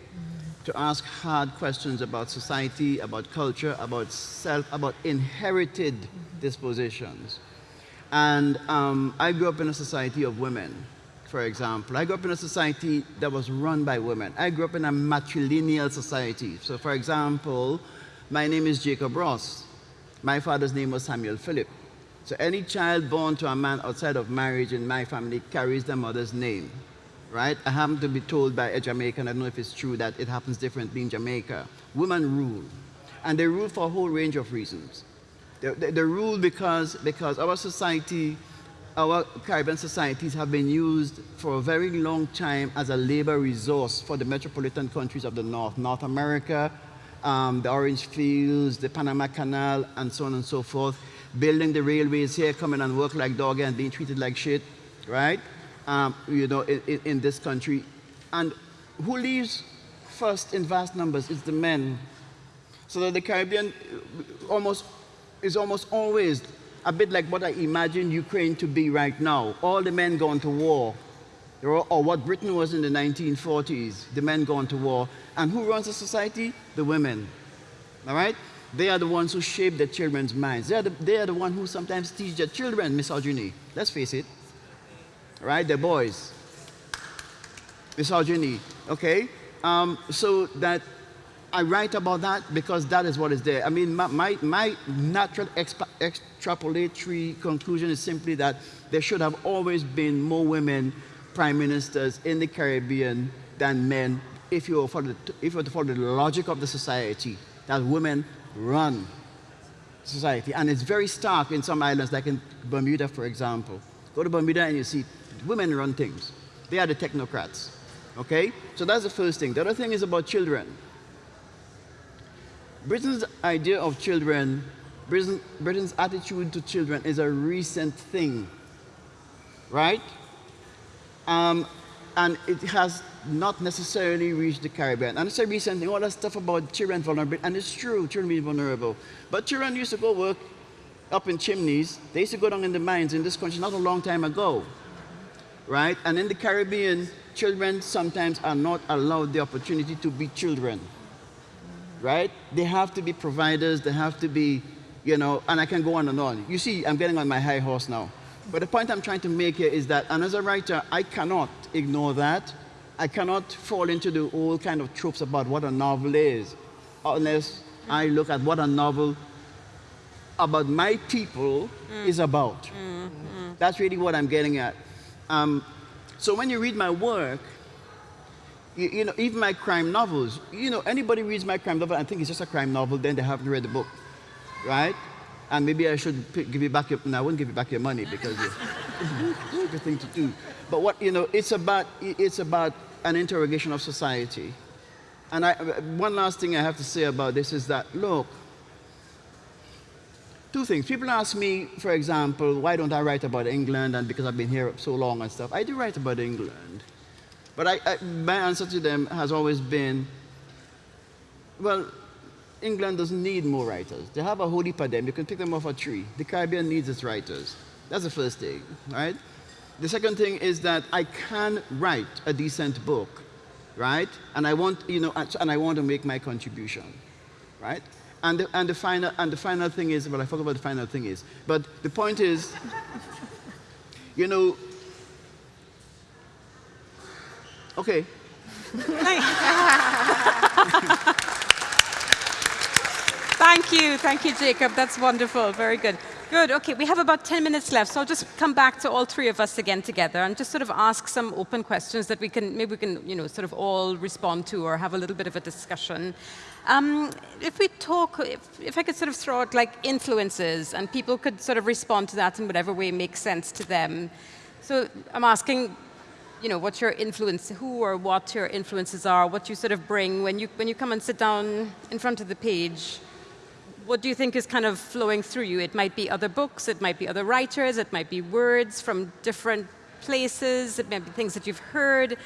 to ask hard questions about society, about culture, about self, about inherited dispositions. And um, I grew up in a society of women, for example. I grew up in a society that was run by women. I grew up in a matrilineal society. So, for example, my name is Jacob Ross. My father's name was Samuel Philip. So any child born to a man outside of marriage in my family carries their mother's name, right? I happen to be told by a Jamaican, I don't know if it's true, that it happens differently in Jamaica. Women rule, and they rule for a whole range of reasons. They, they, they rule because, because our society, our Caribbean societies have been used for a very long time as a labor resource for the metropolitan countries of the North, North America, um, the orange fields, the Panama Canal, and so on and so forth building the railways here, coming and work like dog and being treated like shit, right? Um, you know, in, in, this country. And who leaves first in vast numbers? is the men. So that the Caribbean uh, almost is almost always a bit like what I imagine Ukraine to be right now. All the men going to war, or what Britain was in the 1940s, the men going to war. And who runs the society? The women. All right? They are the ones who shape the children's minds. They are the, they are the ones who sometimes teach their children misogyny. Let's face it. Right? The boys. Misogyny. Okay? Um, so that I write about that because that is what is there. I mean, my, my, my natural extrapolatory conclusion is simply that there should have always been more women prime ministers in the Caribbean than men if you follow the, if you follow the logic of the society, that women run society. And it's very stark in some islands, like in Bermuda, for example. Go to Bermuda and you see women run things. They are the technocrats. Okay? So that's the first thing. The other thing is about children. Britain's idea of children, Britain, Britain's attitude to children is a recent thing. Right? Um, and it has not necessarily reached the Caribbean. And it's a recent thing, all that stuff about children vulnerable, and it's true, children being vulnerable. But children used to go work up in chimneys. They used to go down in the mines in this country not a long time ago, right? And in the Caribbean, children sometimes are not allowed the opportunity to be children, right? They have to be providers, they have to be, you know, and I can go on and on. You see, I'm getting on my high horse now. But the point I'm trying to make here is that, and as a writer, I cannot ignore that. I cannot fall into the old kind of tropes about what a novel is, unless I look at what a novel about my people mm. is about. Mm, mm. That's really what I'm getting at. Um, so when you read my work, you, you, know, even my crime novels, you know, anybody reads my crime novel and think it's just a crime novel, then they haven't read the book, right? and maybe I should give you back your, no, I wouldn't give you back your money because it's a good thing to do. But what, you know, it's about, it's about an interrogation of society. And I, one last thing I have to say about this is that, look, two things. People ask me, for example, why don't I write about England and because I've been here so long and stuff. I do write about England. But I, I, my answer to them has always been, well, England doesn't need more writers. They have a whole heap of them. You can pick them off a tree. The Caribbean needs its writers. That's the first thing, right? The second thing is that I can write a decent book, right? And I want, you know, and I want to make my contribution, right? And the, and the final and the final thing is, well, I forgot what the final thing is. But the point is, you know, okay. Thank you. Thank you, Jacob. That's wonderful. Very good. Good. Okay, we have about 10 minutes left, so I'll just come back to all three of us again together and just sort of ask some open questions that we can, maybe we can, you know, sort of all respond to or have a little bit of a discussion. Um, if we talk, if, if I could sort of throw out like influences and people could sort of respond to that in whatever way makes sense to them. So I'm asking, you know, what your influence, who or what your influences are, what you sort of bring when you, when you come and sit down in front of the page what do you think is kind of flowing through you? It might be other books, it might be other writers, it might be words from different places, it might be things that you've heard.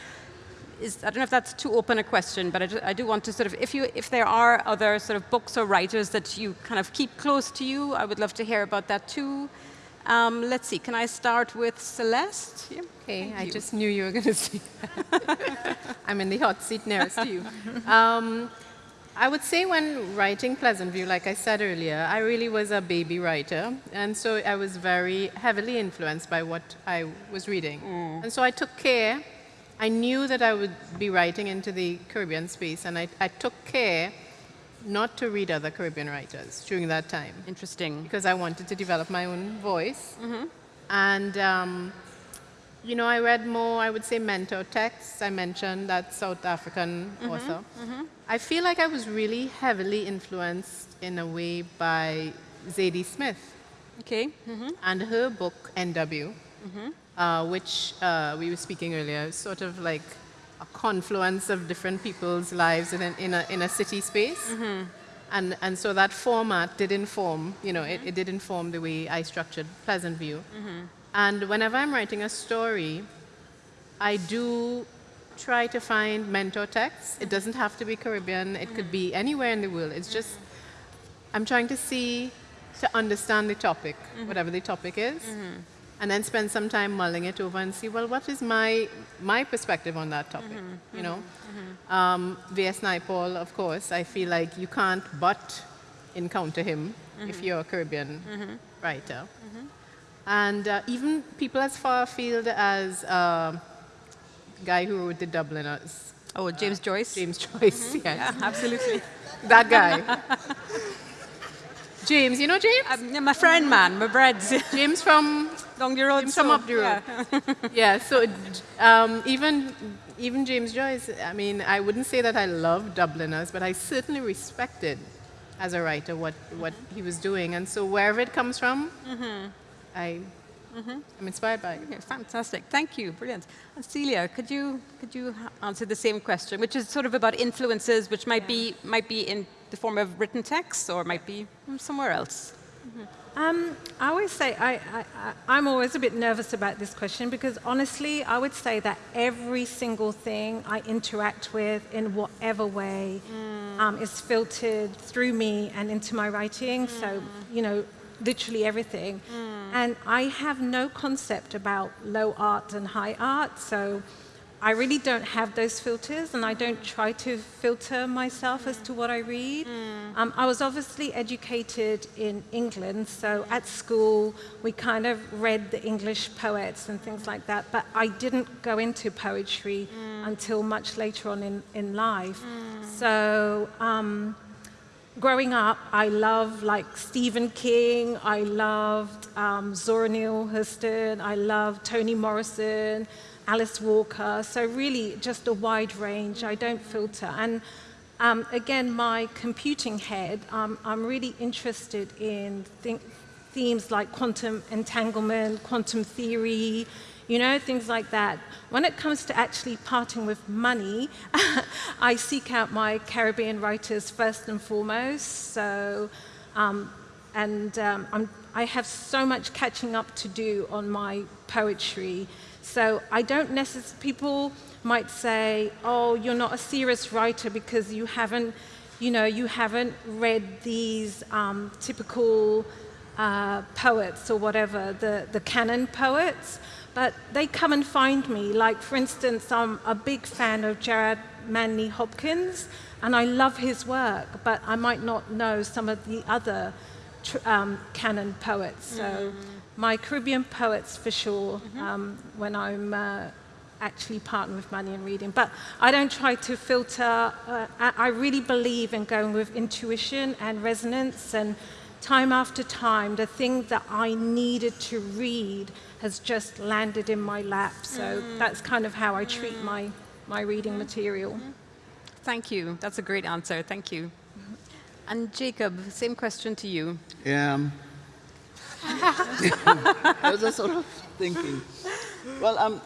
Is, I don't know if that's too open a question, but I do, I do, want to sort of, if, you, if there are other sort of books or writers that you kind of keep close to you, I would love to hear about that too. Um, let's see, can I start with Celeste? Yeah. Okay, I just knew you were going to say that. I'm in the hot seat nearest to you. Um, I would say when writing Pleasant View, like I said earlier, I really was a baby writer. And so I was very heavily influenced by what I was reading. Mm. And so I took care. I knew that I would be writing into the Caribbean space, and I, I took care not to read other Caribbean writers during that time. Interesting. Because I wanted to develop my own voice. Mm-hmm. And, um, you know, I read more, I would say, mentor texts. I mentioned that South African mm-hmm. author. Mm-hmm. I feel like I was really heavily influenced in a way by Zadie Smith. Okay. Mm-hmm. And her book, NW, mm-hmm. Uh, which uh, we were speaking earlier, sort of like a confluence of different people's lives in a, in a, in a city space. Mm-hmm. And, and so that format did inform, you know, it, it did inform the way I structured Pleasant View. Mm-hmm. And whenever I'm writing a story, I do try to find mentor texts. It doesn't have to be Caribbean, it could be anywhere in the world. It's just, I'm trying to see, to understand the topic, mm-hmm. whatever the topic is. Mm-hmm and then spend some time mulling it over and see, well, what is my, my perspective on that topic, mm-hmm, you know? Mm-hmm. Um, V.S. Naipaul, of course, I feel like you can't but encounter him mm-hmm. if you're a Caribbean mm-hmm. writer. Mm-hmm. And uh, even people as far afield as uh, guy who wrote The Dubliners. Oh, James uh, Joyce? James Joyce, yes. Yeah, absolutely. that guy. James, you know James? Um, my friend, man, my breads. James from Down the road. James so, from up the road. Yeah. yeah so um, even even James Joyce, I mean, I wouldn't say that I love Dubliners, but I certainly respected as a writer what what he was doing, and so wherever it comes from, mm-hmm. I Mm-hmm. I'm inspired by it. Okay, fantastic. Thank you. Brilliant. And Celia, could you could you answer the same question, which is sort of about influences, which might yeah. be might be in the form of written text or might be somewhere else? Mm-hmm. Um, I always say I, I, am always a bit nervous about this question because honestly, I would say that every single thing I interact with in whatever way mm. um, is filtered through me and into my writing. Mm. So, you know, literally everything. Mm. And I have no concept about low art and high art. So I really don't have those filters, and I don't try to filter myself as to what I read. Mm. Um, I was obviously educated in England, so at school we kind of read the English poets and things like that, but I didn't go into poetry mm. until much later on in, in life. Mm. So, um, growing up, I loved like Stephen King, I loved um, Zora Neale Hurston, I loved Toni Morrison. Alice Walker. So really just a wide range. I don't filter. And um, again, my computing head, um, I'm really interested in themes like quantum entanglement, quantum theory, you know, things like that. When it comes to actually parting with money, I seek out my Caribbean writers first and foremost. So, um, and um, i have so much catching up to do on my poetry. So I don't necessarily, people might say, oh, you're not a serious writer because you haven't, you know, you haven't read these um, typical uh, poets or whatever, the, the canon poets, but they come and find me. Like, for instance, I'm a big fan of Gerard Manley Hopkins, and I love his work, but I might not know some of the other um, canon poets. So. Mm my Caribbean poets for sure mm-hmm. um, when I'm uh, actually partner with money and reading. But I don't try to filter. Uh, I really believe in going with intuition and resonance. And time after time, the thing that I needed to read has just landed in my lap. So mm. that's kind of how I treat mm. my, my reading mm. material. Mm-hmm. Thank you. That's a great answer. Thank you. And Jacob, same question to you. Yeah. Um, I was just sort of thinking. Well, um,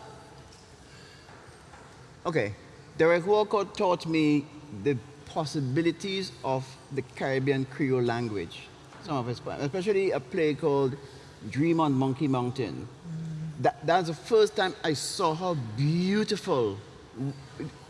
okay. Derek Walcott taught me the possibilities of the Caribbean Creole language. Some of his poems, especially a play called Dream on Monkey Mountain. That, that's the first time I saw how beautiful,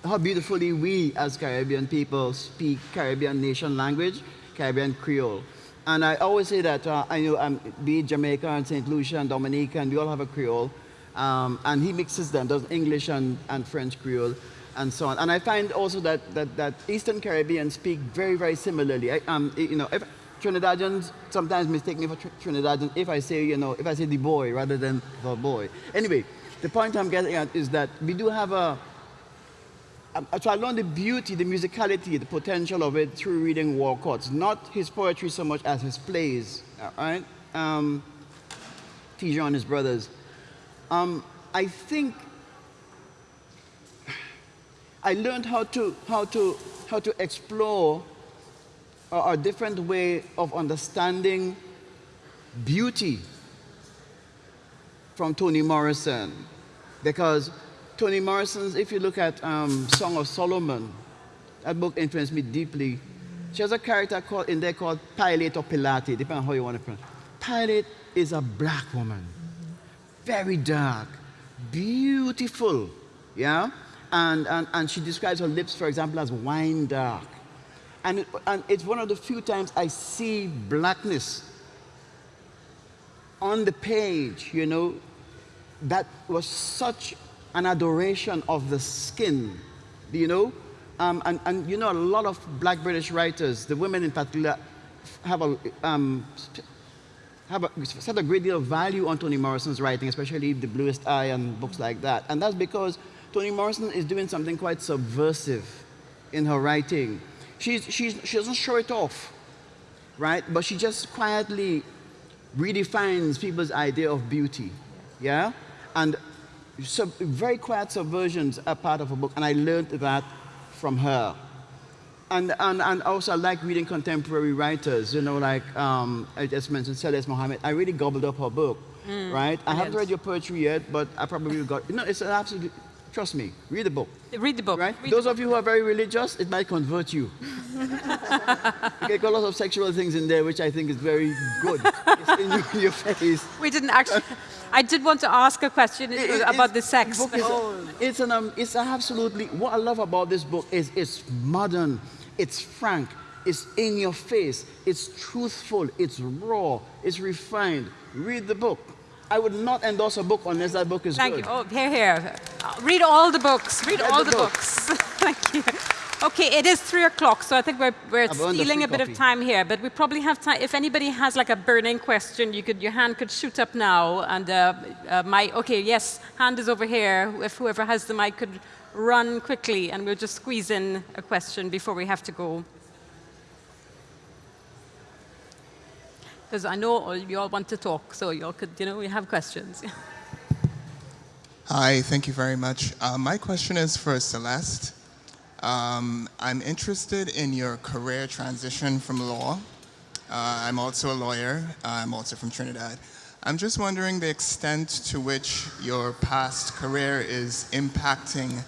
how beautifully we as Caribbean people speak Caribbean nation language, Caribbean Creole. And I always say that uh, I know um, be it Jamaica and St. Lucia and Dominica, and we all have a Creole. Um, and he mixes them, does English and, and French Creole and so on. And I find also that, that, that Eastern Caribbean speak very, very similarly. I, um, you know, if Trinidadians sometimes mistake me for tr Trinidadian if I say, you know, if I say the boy rather than the boy. Anyway, the point I'm getting at is that we do have a, so I learned the beauty, the musicality, the potential of it through reading Walcott's. Not his poetry so much as his plays, all right? Um, Ti-Jean and his brothers. Um, I think I learned how to, how to, how to explore a, a different way of understanding beauty from Toni Morrison. Because Toni Morrison's, if you look at um, Song of Solomon, that book influenced me deeply. She has a character called, in there called Pilate or Pilate, depending on how you want to pronounce. Pilate is a black woman, very dark, beautiful, yeah? And, and, and she describes her lips, for example, as wine dark. And, and it's one of the few times I see blackness on the page, you know, that was such an adoration of the skin, you know? Um, and, and you know, a lot of black British writers, the women in particular, have a, um, have a, set a great deal of value on Toni Morrison's writing, especially The Bluest Eye and books like that. And that's because Toni Morrison is doing something quite subversive in her writing. She's, she's, she doesn't show it off, right? But she just quietly redefines people's idea of beauty, yeah? And sub, very quiet subversions are part of her book, and I learned that from her. And, and, and also I like reading contemporary writers, you know, like um, I just mentioned Celeste Mohammed. I really gobbled up her book, mm, right? I haven't read your poetry yet, but I probably got, you know, it's an absolute Trust me, read the book. Read the book. Right? Read Those of you who are very religious, it might convert you. you get a lot of sexual things in there, which I think is very good. it's in your face. We didn't actually. I did want to ask a question it, about the sex. Book is, oh. It's an um, it's absolutely what I love about this book is it's modern, it's frank, it's in your face, it's truthful, it's raw, it's refined. Read the book. I would not endorse a book unless that book is Thank good. Thank you. Oh, here, here. Read all the books. Read, read all the, the books. Thank you. Okay, it is three o'clock, so I think we're, we're stealing a bit coffee. of time here, but we probably have time. If anybody has like a burning question, you could, your hand could shoot up now, and uh, uh, my, okay, yes, hand is over here. If whoever has the mic could run quickly, and we'll just squeeze in a question before we have to go. because I know you all want to talk, so you all could, you know, we have questions. Hi, thank you very much. Uh, my question is for Celeste. Um, I'm interested in your career transition from law. Uh, I'm also a lawyer. I'm also from Trinidad. I'm just wondering the extent to which your past career is impacting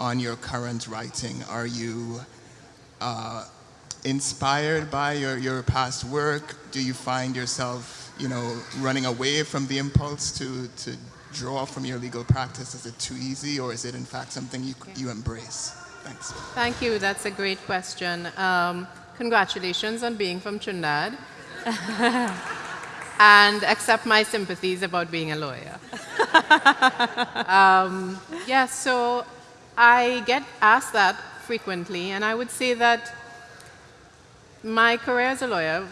on your current writing. Are you uh, inspired by your, your past work? Do you find yourself, you know, running away from the impulse to, to draw from your legal practice? Is it too easy or is it in fact something you, you embrace? Thanks. Thank you. That's a great question. Um, congratulations on being from Trinidad. and accept my sympathies about being a lawyer. um, yeah, so I get asked that frequently, and I would say that my career as a lawyer,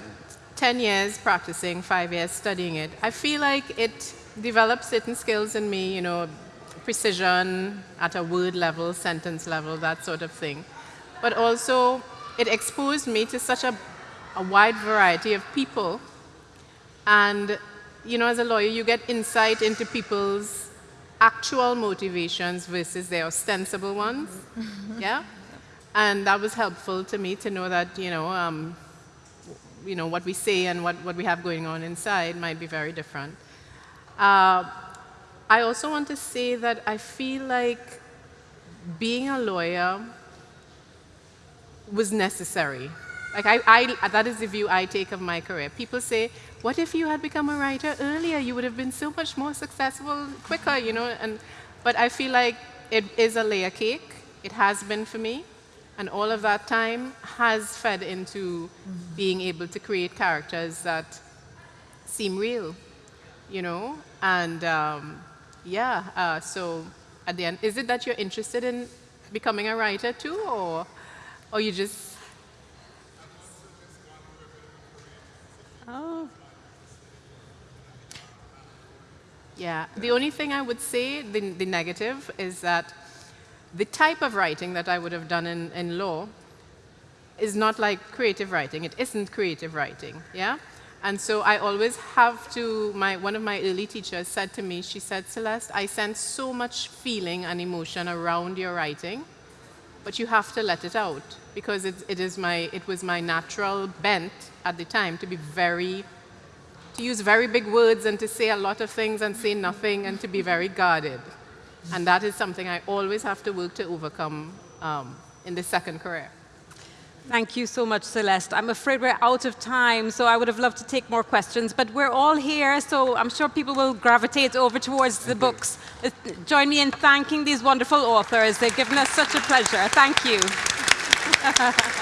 10 years practicing, five years studying it, I feel like it developed certain skills in me, you know, precision at a word level, sentence level, that sort of thing. But also, it exposed me to such a, a wide variety of people. And, you know, as a lawyer, you get insight into people's actual motivations versus their ostensible ones. yeah? And that was helpful to me to know that, you know, um, you know what we say and what, what we have going on inside might be very different. Uh, I also want to say that I feel like being a lawyer was necessary. Like I, I, that is the view I take of my career. People say, what if you had become a writer earlier? You would have been so much more successful quicker, you know? And, but I feel like it is a layer cake. It has been for me. And all of that time has fed into being able to create characters that seem real, you know? And um, yeah, uh, so at the end, is it that you're interested in becoming a writer too, or, or you just... Oh. Yeah, the only thing I would say, the, the negative, is that the type of writing that I would have done in, in law is not like creative writing. It isn't creative writing, yeah? And so I always have to, my, one of my early teachers said to me, she said, Celeste, I sense so much feeling and emotion around your writing, but you have to let it out because it, it, is my, it was my natural bent at the time to be very, to use very big words and to say a lot of things and say nothing and to be very guarded. And that is something I always have to work to overcome um, in the second career. Thank you so much, Celeste. I'm afraid we're out of time, so I would have loved to take more questions, but we're all here, so I'm sure people will gravitate over towards the books. Uh, join me in thanking these wonderful authors. They've given us such a pleasure. Thank you.